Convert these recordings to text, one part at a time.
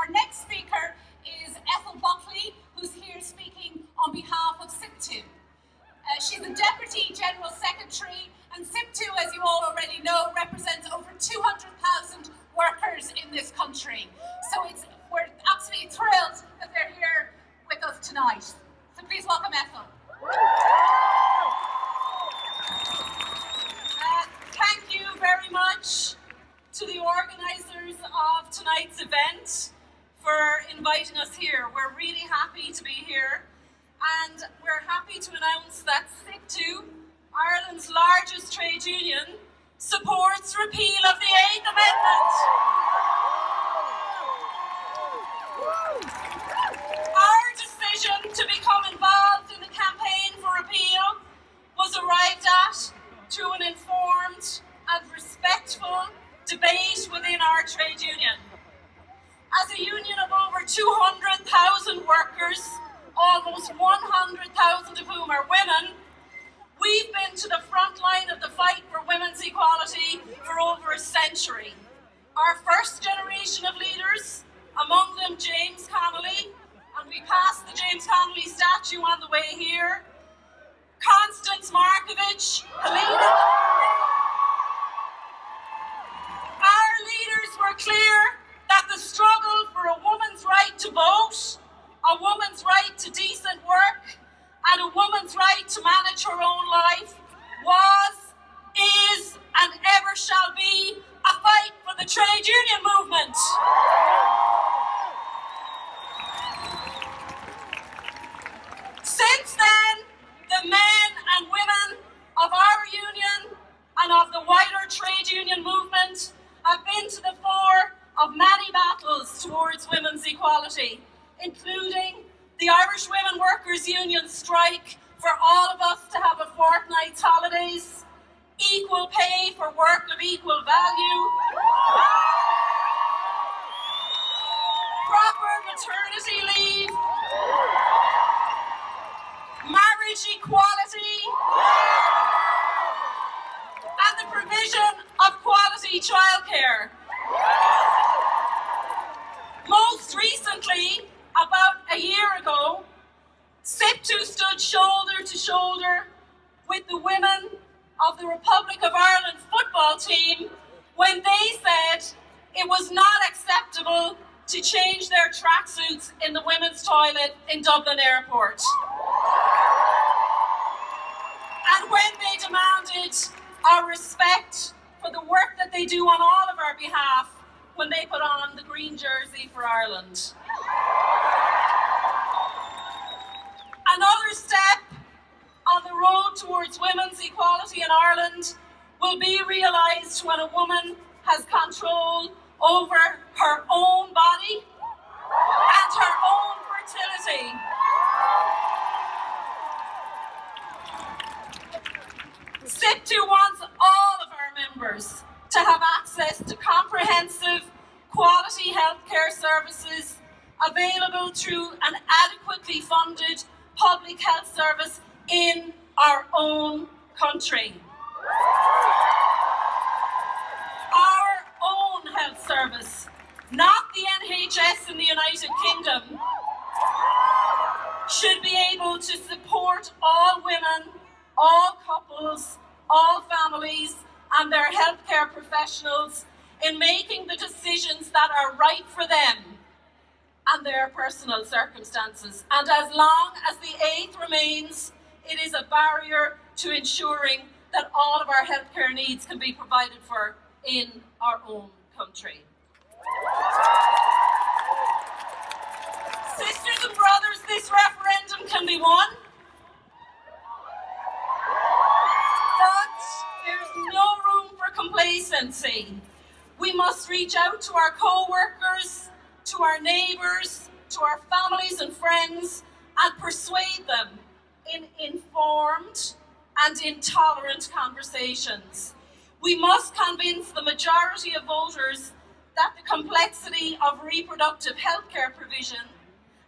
Our next speaker is Ethel Buckley, who's here speaking on behalf of SIPTU. Uh, she's the Deputy General Secretary, and SIPTU, as you all already know, represents over 200,000 workers in this country. So it's, we're absolutely thrilled that they're here with us tonight. So please welcome Ethel. Uh, thank you very much to the organisers of tonight's event for inviting us here. We're really happy to be here and we're happy to announce that SIPTU, Ireland's largest trade union, supports repeal of the Eighth Amendment. Our decision to become involved in the campaign for repeal was arrived at through an informed and respectful debate within our trade union. As a union of over 200,000 workers, almost 100,000 of whom are women, we've been to the front line of the fight for women's equality for over a century. Our first generation of leaders, among them James Connolly, and we passed the James Connolly statue on the way here, Constance Markievicz, Helena. Our leaders were clear that the struggle woman's right to vote, a woman's right to decent work, and a woman's right to manage her own life was, is, and ever shall be a fight for the trade union movement. Since then, the men and women of our union and of the wider trade union movement have been to the fore of many battles towards women's equality, including the Irish Women Workers Union strike for all of us to have a fortnight's holidays, equal pay for work of equal value, proper maternity leave, marriage equality, and the provision of quality childcare. Recently, about a year ago, SIPTU stood shoulder to shoulder with the women of the Republic of Ireland football team when they said it was not acceptable to change their tracksuits in the women's toilet in Dublin Airport. And when they demanded our respect for the work that they do on all of our behalf when they put on the green jersey for Ireland. Another step on the road towards women's equality in Ireland will be realised when a woman has control over her own body and her own fertility. SIPTU wants all of our members to have access to comprehensive quality healthcare services available through an adequately funded public health service in our own country. Our own health service, not the NHS in the United Kingdom, should be able to support all women, all couples, all families and their healthcare professionals in making the decisions that are right for them and their personal circumstances. And as long as the eighth remains, it is a barrier to ensuring that all of our healthcare needs can be provided for in our own country. Sisters and brothers, this referendum can be won. But there's no room for complacency. We must reach out to our co-workers, to our neighbours, to our families and friends and persuade them in informed and intolerant conversations. We must convince the majority of voters that the complexity of reproductive healthcare provision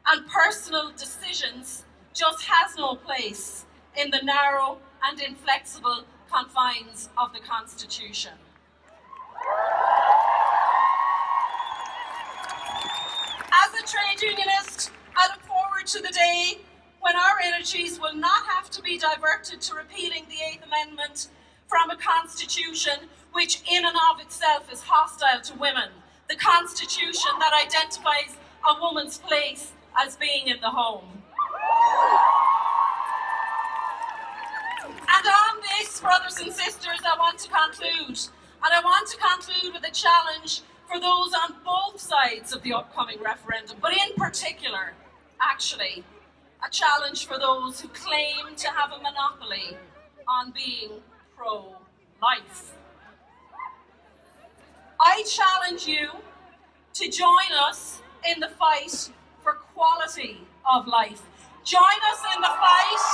and personal decisions just has no place in the narrow and inflexible confines of the Constitution. A trade unionist, I look forward to the day when our energies will not have to be diverted to repealing the Eighth Amendment from a constitution which in and of itself is hostile to women, the constitution that identifies a woman's place as being in the home. And on this, brothers and sisters, I want to conclude. And I want to conclude with a challenge for those on both sides of the upcoming referendum, but in particular, actually, a challenge for those who claim to have a monopoly on being pro-life. I challenge you to join us in the fight for quality of life. Join us in the fight.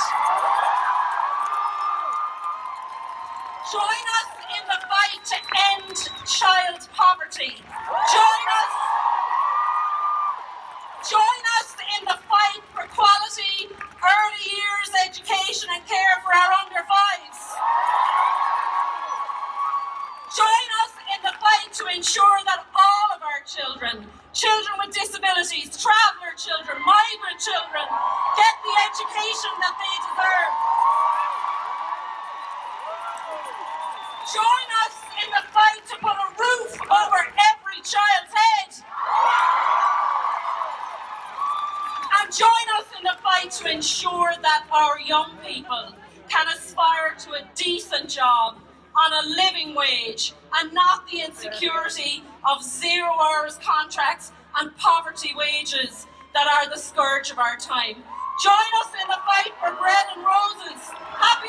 Join us in the fight to end child poverty. Join us. Join us in the fight for quality early years education and care for our under fives. Join us in the fight to ensure that all of our children, children with disabilities, traveller children, migrant children, get the education that they deserve. Join us in the fight to put a roof over child's head. And join us in the fight to ensure that our young people can aspire to a decent job on a living wage and not the insecurity of zero hours contracts and poverty wages that are the scourge of our time. Join us in the fight for bread and roses. Happy.